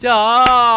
자,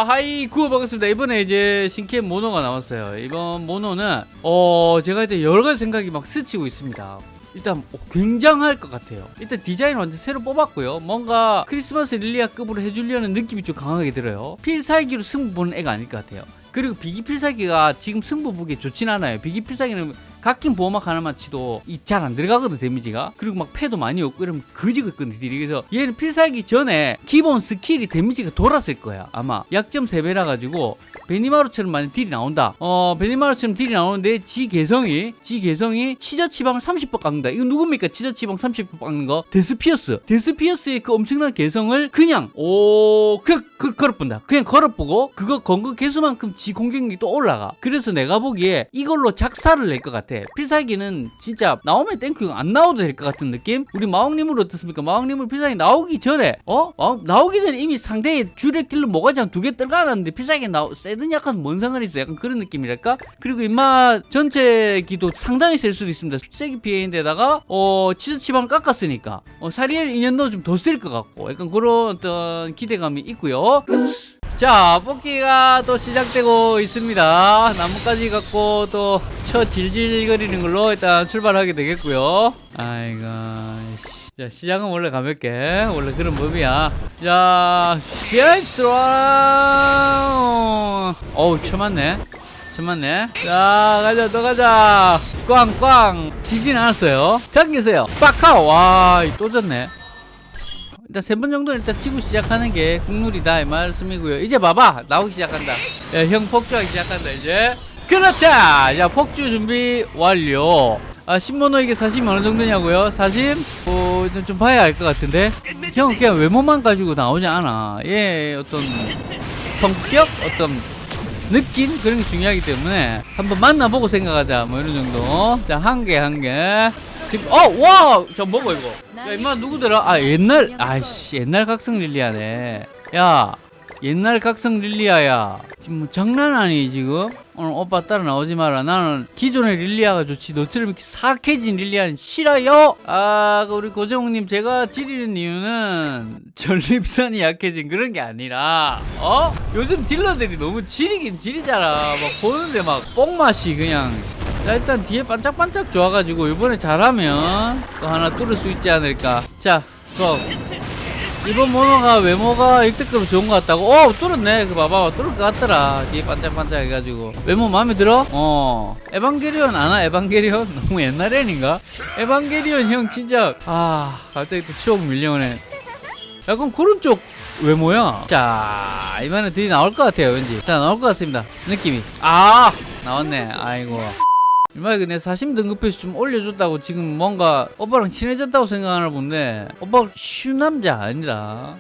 hi 구호 반갑습니다. 이번에 이제 신캐 모노가 나왔어요. 이번 모노는 어 제가 이제 여러 가지 생각이 막 스치고 있습니다. 일단 어, 굉장할 것 같아요. 일단 디자인 완전 새로 뽑았고요. 뭔가 크리스마스 릴리아급으로 해주려는 느낌이 좀 강하게 들어요. 필살기로 승부 보는 애가 아닐 것 같아요. 그리고 비기 필살기가 지금 승부 보기 좋진 않아요. 비기 필살기는 각긴 보호막 하나만 치도 잘 안 들어가거든 데미지가. 그리고 막 패도 많이 없고 이러면 거지가 있거든 딜이 그래서 얘는 필살기 전에 기본 스킬이 데미지가 돌았을 거야 아마. 약점 3배라 가지고 베니마루처럼 많이 딜이 나온다. 어 베니마루처럼 딜이 나오는데 지 개성이 지 개성이 치저 치방 30% 깎는다. 이거 누굽니까? 치저 치방 30% 깎는 거? 데스피어스. 데스피어스의 그 엄청난 개성을 그냥 오 그냥 그, 걸어본다. 그냥 걸어보고 그거 건거 개수만큼 지 공격력이 또 올라가. 그래서 내가 보기에 이걸로 작살을 낼 것 같아 필살기는 진짜 나오면 thank you 안 나와도 될 것 같은 느낌? 우리 마왕님은 어떻습니까? 마왕님은 필살기 나오기 전에 어? 어? 나오기 전에 이미 상대의 주력 딜로 모가지 한 두 개 떨가놨는데 필살기 나 세든 약간 뭔 상관이 있어? 약간 그런 느낌이랄까? 그리고 임마 전체 기도 상당히 셀 수도 있습니다. 세기 피해인데다가 어 치저 치방 깎았으니까. 어 사리엘 인연도 좀 더 쓸 것 같고 약간 그런 어떤 기대감이 있고요 자 뽑기가 또 시작되고 있습니다. 나뭇가지 갖고 또 쳐 질질거리는 걸로 일단 출발하게 되겠고요. 아이고 씨. 자 시작은 원래 가볍게. 원래 그런 법이야. 자 쉐입스라 어우 쳐맞네. 쳐맞네. 자 가자 또 가자. 꽝꽝. 지진 않았어요. 당기세요. 빡카오. 와또 졌네 일단 세 번 정도 일단 치고 시작하는 게 국룰이다 이 말씀이고요. 이제 봐봐. 나오기 시작한다. 야, 형 폭주하기 시작한다 이제. 그렇죠! 자 폭주 준비 완료. 아 신모노 이게 사심이 어느 정도냐고요? 사심? 어, 좀, 좀 봐야 알 것 같은데. 형 그냥 외모만 가지고 나오지 않아. 얘 어떤 성격? 어떤 느낌? 그런 게 중요하기 때문에 한번 만나보고 생각하자. 뭐 이런 정도. 자 한 개 한개. 지금 어 와저 뭐고 이거? 야 임마 누구더라? 아 옛날 아이씨 옛날 각성 릴리아네. 야 옛날 각성 릴리아야. 지금 뭐 장난 아니 지금? 오늘 오빠 따라 나오지 마라. 나는 기존의 릴리아가 좋지. 너처럼 이렇게 사악해진 릴리아는 싫어요. 아 우리 고정욱님 제가 지리는 이유는 전립선이 약해진 그런 게 아니라 어? 요즘 딜러들이 너무 지리긴 지리잖아. 막 보는데 막 뽕맛이 그냥 자 일단 뒤에 반짝반짝 좋아가지고 이번에 잘하면 또 하나 뚫을 수 있지 않을까. 자 그럼 이번 모노가 외모가 역대급으로 좋은 것 같다고? 어 뚫었네. 그 봐봐 뚫을 것 같더라. 뒤에 반짝반짝 해가지고. 외모 마음에 들어? 어. 에반게리온 아나? 에반게리온? 너무 옛날 애인가? 에반게리온 형 진짜 아 갑자기 또 추억 밀려오네. 약간 그런 쪽 외모야? 자 이번에 들이 나올 것 같아요 왠지. 자 나올 것 같습니다. 느낌이. 아 나왔네. 아이고 이마 이거 내 사심 등급표시 좀 올려줬다고 지금 뭔가 오빠랑 친해졌다고 생각하나 본데 오빠 쉬운 남자 아니다.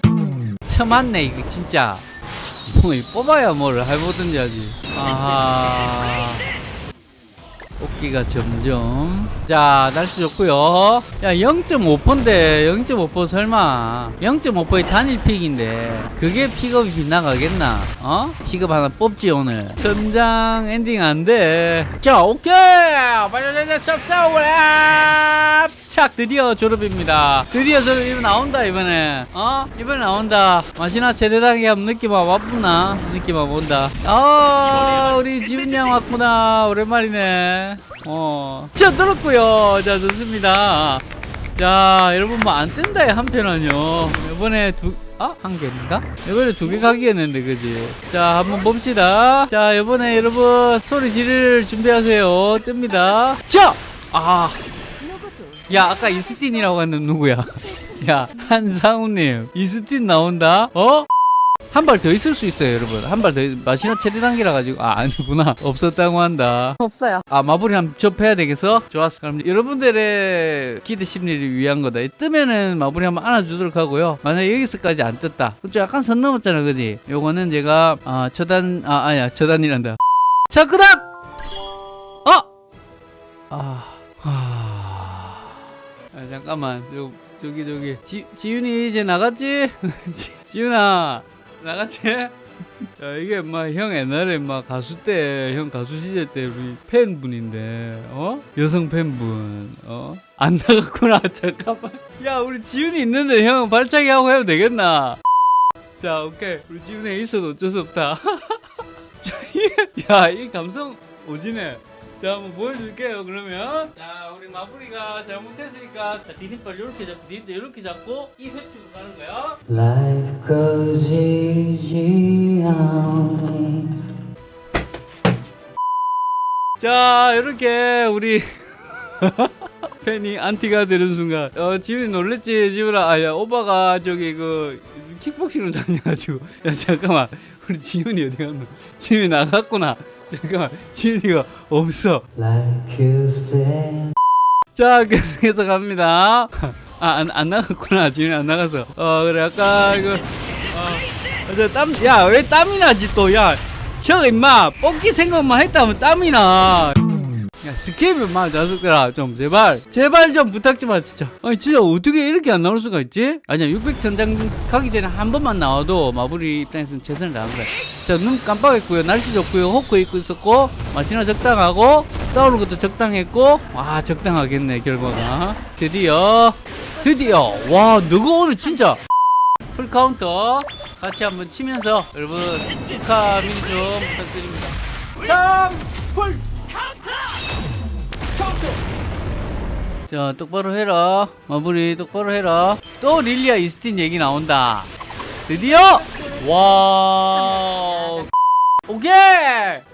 처맞네 이거 진짜. 뭐 뽑아야 뭘 해보든지 하지. 아하 뽑기가 점점. 자 날씨 좋고요. 야 0.5%인데 0.5% 설마. 0.5%의 단일 pick인데 그게 픽업이 빗나가겠나? 어? 픽업 하나 뽑지 오늘. 천장 엔딩 안돼자 오케이! 빨리빨리 쌉싸오라 착 드디어 졸업입니다 드디어 졸업 이번 나온다 이번에 어? 이번에 나온다 제대하게 한번 느낌 와봐 뿌나 느낌 와봐 온다 아 우리 지훈이 형 왔구나 오랜만이네 어. 자, 들었고요. 자, 좋습니다. 자, 여러분 뭐 안 뜬다 한편은요. 이번에 두 아, 한 개인가? 이번에 두 개 가기였는데, 그지? 자, 한번 봅시다. 자, 이번에 여러분 소리 지를 준비하세요. 뜹니다. 자! 아. 야, 아까 이스틴이라고 했는 누구야? 야, 한상우님. 이스틴 나온다? 어? 한 발 더 있을 수 있어요, 여러분. 한 발 더, 마시나 최대 단계라 가지고. 아, 아니구나. 없었다고 한다. 없어요. 아 마무리 한번 접해야 되겠어? 좋았어 그럼 여러분들의 기대 심리를 위한 거다 뜨면은 마무리 한번 안아주도록 하고요 만약에 여기서까지 안 떴다 그럼 좀 약간 선 넘었잖아 그지? 요거는 제가 아 처단 아 아니야 처단이란다 자 그다음 어! 아, 하... 아 잠깐만 저, 저기 저기 지, 지윤이 이제 나갔지? 지, 지윤아 나갔지? 야, 이게 막 형 옛날에 막 가수 때, 형 가수 시절 때 우리 팬분인데, 어? 여성 팬분, 어? 안 나갔구나, 잠깐만. 야, 우리 지훈이 있는데 형 발차기 하고 해도 되겠나? 자 오케이 우리 지훈에 있어도 어쩔 수 없다 야 이 감성 오지네 자 한번 보여줄게요 그러면. 자 우리 마무리가 잘못했으니까 자 디딤발 이렇게 잡고 디딤발 이렇게 잡고 이 회축으로 가는 거야. Life goes easy on me. 자 이렇게 우리 팬이 안티가 되는 순간. 어 지훈이 놀랬지 지훈아? 아야 오빠가 저기 그 킥복싱을 다녀가지고. 야 잠깐만. 우리 지훈이 어디 갔노? 지훈이 나갔구나 잠깐만 지훈이가 없어. Like. 자 계속해서 갑니다. 아안 안 나갔구나. 지훈이 안 나갔어 어 그래. 아까 이거 어 땀야 왜 땀이 나지 또야 형 임마 뽑기 생각만 했다면 땀이 나 야, 스케이블 마 자석들아 좀 제발 제발 좀 부탁 좀하 진짜 아니 진짜 어떻게 이렇게 안 나올 수가 있지? 아니야 600 전장 가기 전에 한 번만 나와도 마블이 입장에서는 최선을 다한 거야 자눈 깜빡했고요. 날씨 좋고요. 호크 입고 있었고 마시나 적당하고 싸우는 것도 적당했고 와 적당하겠네 결과가. 드디어 드디어. 와 너가 오늘 진짜. 풀 카운터 같이 한번 치면서 여러분 축하 미니 좀 부탁드립니다. 짱풀 자 똑바로 해라. 마무리 똑바로 해라. 또 릴리아 이스틴 얘기 나온다. 드디어! 와 오케이!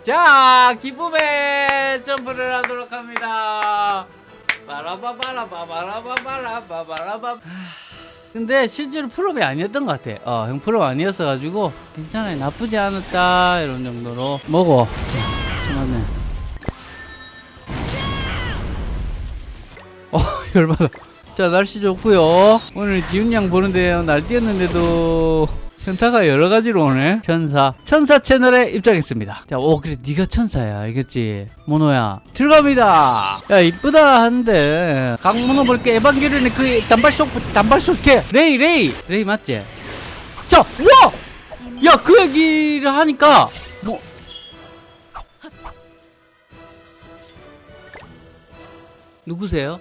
자 기쁨의 점프를 하도록 합니다. 바라바바라바바라바바라바바라바 근데 실제로 프로이 아니었던 것 같아. 어형 프로 아니었어가지고 괜찮아요. 나쁘지 않았다. 이런 정도로 먹어. 참았네 열받아 자 날씨 좋고요. 오늘 지훈 양 보는데 날 뛰었는데도 현타가 여러 가지로 오네. 천사. 천사 채널에 입장했습니다. 자오 그래. 네가 천사야. 알겠지? 모노야 들어갑니다. 야 이쁘다 한데. 강모노 볼게 에반게리온의 그 단발속 단발속 캐 레이 레이. 레이 맞지? 자 우와! 야그 얘기를 하니까 뭐 누구세요?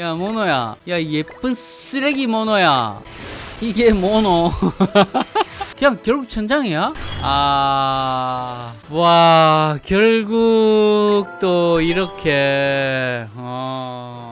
야 모노야. 야 예쁜 쓰레기 모노야. 이게 모노. 그냥 결국 천장이야? 아 와 결국 또 이렇게 어